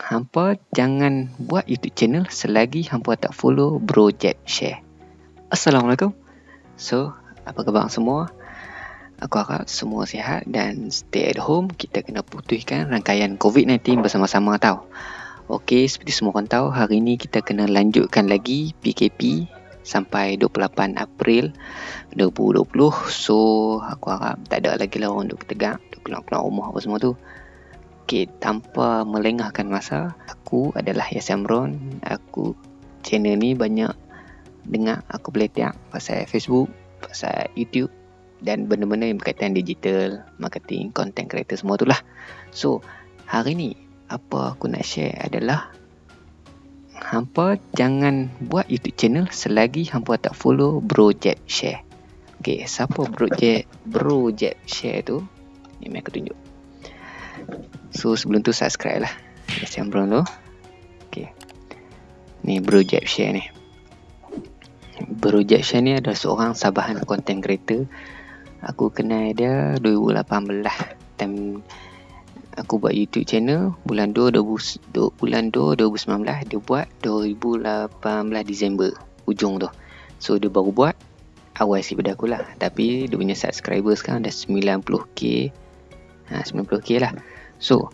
hampa jangan buat YouTube channel selagi hampa tak follow Bro Jeb Share. Assalamualaikum. So, apa khabar semua? Aku harap semua sihat dan stay at home. Kita kena putihkan rangkaian COVID-19 bersama-sama tau. Okey, seperti semua orang tahu, hari ini kita kena lanjutkan lagi PKP sampai 28 April 2020. So, aku harap tak ada lagi lah orang duduk tegak, duduk keluar-keluar rumah apa semua tu. Okey, tanpa melengahkan masa, aku adalah Yasin Amron. Aku channel ni banyak dengar aku boleh tiap pasal Facebook, pasal YouTube dan benda-benda yang berkaitan digital, marketing, content creator semua tu lah. So, hari ni apa aku nak share adalah hampa jangan buat YouTube channel selagi hampa tak follow Bro Jet Share. Okay, siapa Bro Jet, Bro Jet Share tu? Ini aku tunjuk. So sebelum tu subscribe lah. Yang brown tu. Okay Ni Bro Jeb Share ni. Bro Jeb Share ni adalah seorang sabahan content creator. Aku kenal dia 2018 Time Aku buat YouTube channel Bulan 2 20, Bulan 2 2019 Dia buat 2018 Disember Ujung tu. So dia baru buat Awal sikit pada aku lah. Tapi dia punya subscriber sekarang dah 90k ha, 90k lah So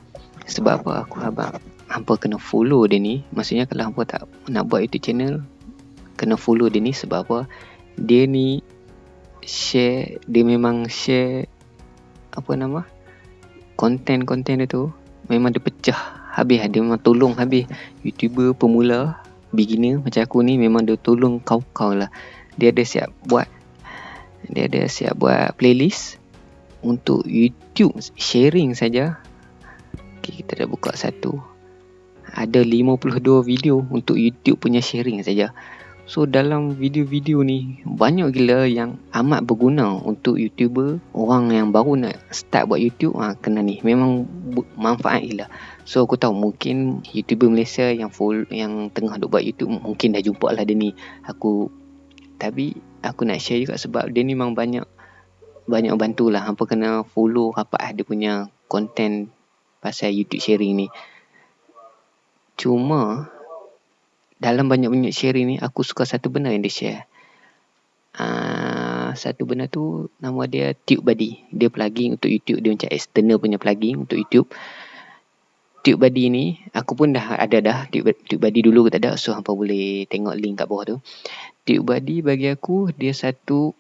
sebab apa? Aku habang hampa kena follow dia ni. Maksudnya kalau hampa tak nak buat YouTube channel Kena follow dia ni. Sebab apa? Dia ni share Dia memang share Apa nama? Konten-konten dia tu Memang dia pecah habis. Dia memang tolong habis. YouTuber pemula Beginner macam aku ni Memang dia tolong kau-kau lah. Dia ada siap buat Dia ada siap buat playlist Untuk YouTube sharing saja Okay, kita dah buka satu. Ada 52 video untuk YouTube punya sharing saja. So dalam video-video ni banyak gila yang amat berguna untuk YouTuber orang yang baru nak start buat YouTube ha, kena ni memang manfaat gila. So aku tahu mungkin YouTuber Malaysia yang full yang tengah duk buat YouTube mungkin dah jumpa lah dia ni. Aku tapi aku nak share juga sebab dia ni memang banyak banyak bantulah hampa kena follow rapat dia punya content pasal YouTube sharing ni. Cuma dalam banyak-banyak sharing ni aku suka satu benda yang dia share. Uh, satu benda tu nama dia TubeBuddy. Dia plugin untuk YouTube. Dia macam external punya plugin untuk YouTube. TubeBuddy ni aku pun dah ada dah TubeBuddy dulu tak ada so hampa boleh tengok link kat bawah tu. TubeBuddy bagi aku dia satu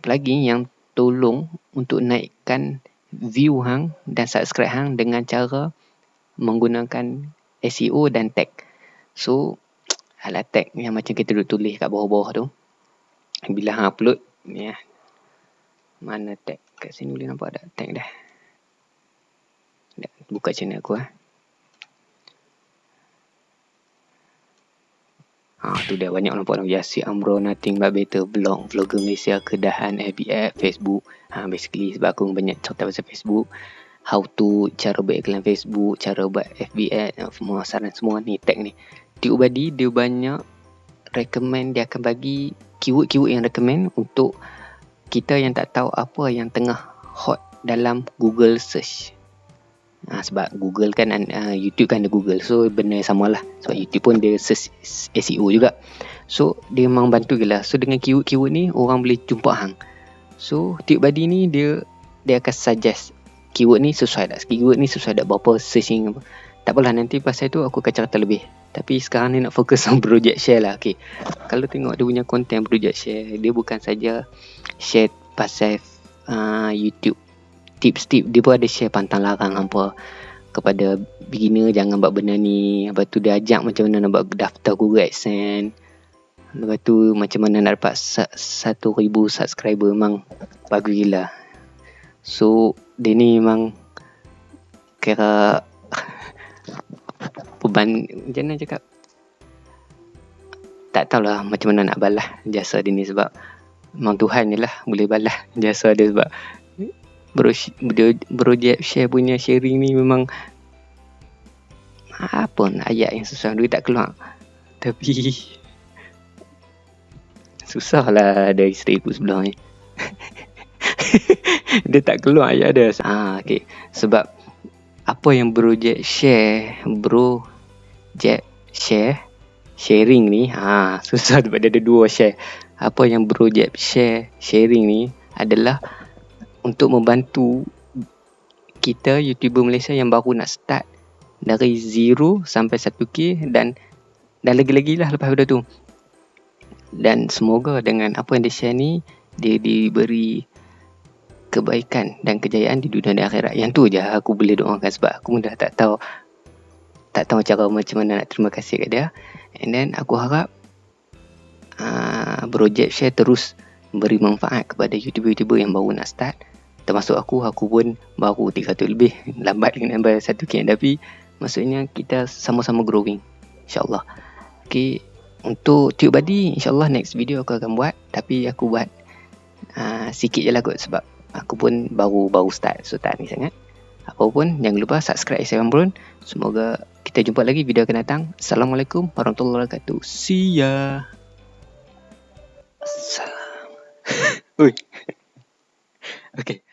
plugin yang tolong untuk naikkan view hang dan subscribe hang dengan cara menggunakan SEO dan tag. So alat tag yang macam kita duduk tulis kat bawah-bawah tu. Bila hang upload ya. Mana tag? Kat sini boleh nampak ada tag dah. Buka channel aku ah. Ha, tu dah banyak nampak nama Yasir Amro Nothing But Better Vlog Vlogger Malaysia Kedahan FB app Facebook. Ha, Basically sebab aku banyak cerita pasal Facebook How to Cara buat iklan Facebook Cara buat FB ad Semua saran semua ni Tag ni. Tube Buddy Dia banyak Recommend Dia akan bagi Keyword-keyword yang recommend Untuk Kita yang tak tahu Apa yang tengah Hot Dalam Google Search Ha, sebab Google kan uh, YouTube kan ada Google. So benda sama lah. Sebab YouTube pun dia SEO juga. So dia memang bantu gila so dengan keyword-keyword ni orang boleh jumpa hang. So TubeBuddy ni dia dia akan suggest keyword ni sesuai tak? Keyword ni sesuai tak? Berapa searching apa? Tak apalah nanti pasal tu aku akan cerita lebih. Tapi sekarang ni nak fokus on project share lah. Okay. kalau tengok dia punya content project share dia bukan saja share pasal uh, YouTube tips-tips dia pun ada share pantang larang apa kepada beginner jangan buat benda ni. Lepas tu dia ajak macam mana nak buat daftar Google AdSense lepas tu macam mana nak dapat 1000 subscriber memang bagus gila. So dia ni memang kira beban macam mana cakap? Tak tahulah macam mana nak balas jasa dia ni sebab memang Tuhan je lah boleh balas jasa dia sebab bro, bro, bro share punya sharing ni memang apa nak ayat yang susah? Duit tak keluar. Tapi susah lah ada isteri aku sebelah ni. Dia tak keluar ayat dia ah, okay. sebab apa yang bro Jack share bro Jack share sharing ni ha susah sebab dia ada dua share. Apa yang bro Jack share sharing ni adalah untuk membantu kita YouTuber Malaysia yang baru nak start dari 0 sampai 1k dan dan lagi-lagi lah lepas pada tu dan semoga dengan apa yang dia share ni dia diberi kebaikan dan kejayaan di dunia dan akhirat. Yang tu je aku boleh doakan sebab aku dah tak tahu tak tahu cara macam mana nak terima kasih kat dia. And then aku harap uh, project share terus beri manfaat kepada YouTuber-YouTuber yang baru nak start. Termasuk aku, aku pun baru 300 lebih. Lambat dengan bayar 1k tapi maksudnya kita sama-sama growing. InsyaAllah. Okay. Untuk tube body, insyaAllah next video aku akan buat. Tapi aku buat uh, sikit je lah kot sebab aku pun baru baru start so tak ni sangat apa pun jangan lupa subscribe Instagram Bron semoga kita jumpa lagi video akan datang assalamualaikum warahmatullahi wabarakatuh see ya assalam oi okay